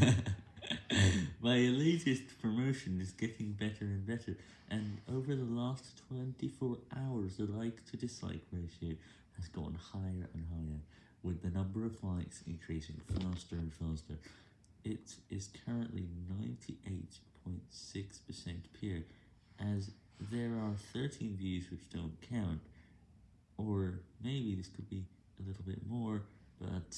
My latest promotion is getting better and better, and over the last 24 hours the like to dislike ratio has gone higher and higher, with the number of likes increasing faster and faster. It is currently 98.6% pure, as there are 13 views which don't count, or maybe this could be a little bit more, but...